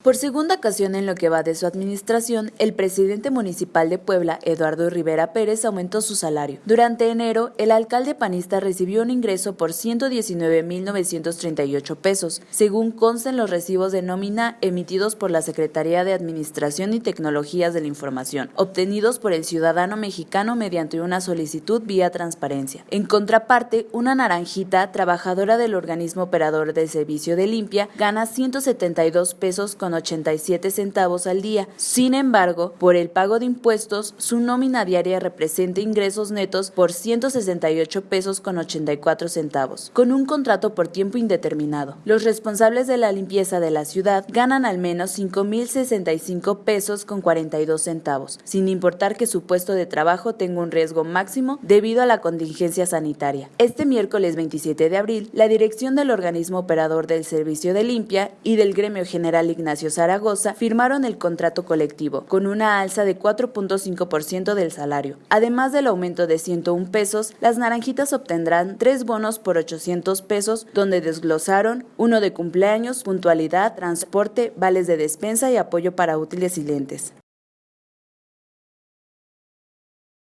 Por segunda ocasión en lo que va de su administración, el presidente municipal de Puebla, Eduardo Rivera Pérez, aumentó su salario. Durante enero, el alcalde panista recibió un ingreso por 119.938 pesos, según consta en los recibos de nómina emitidos por la Secretaría de Administración y Tecnologías de la Información, obtenidos por el ciudadano mexicano mediante una solicitud vía transparencia. En contraparte, una naranjita, trabajadora del organismo operador del servicio de limpia, gana 172 pesos con 87 centavos al día. Sin embargo, por el pago de impuestos, su nómina diaria representa ingresos netos por 168 pesos con 84 centavos, con un contrato por tiempo indeterminado. Los responsables de la limpieza de la ciudad ganan al menos 5.065 pesos con 42 centavos, sin importar que su puesto de trabajo tenga un riesgo máximo debido a la contingencia sanitaria. Este miércoles 27 de abril, la dirección del organismo operador del servicio de limpia y del gremio general Zaragoza firmaron el contrato colectivo, con una alza de 4.5% del salario. Además del aumento de 101 pesos, las naranjitas obtendrán tres bonos por 800 pesos, donde desglosaron uno de cumpleaños, puntualidad, transporte, vales de despensa y apoyo para útiles y lentes.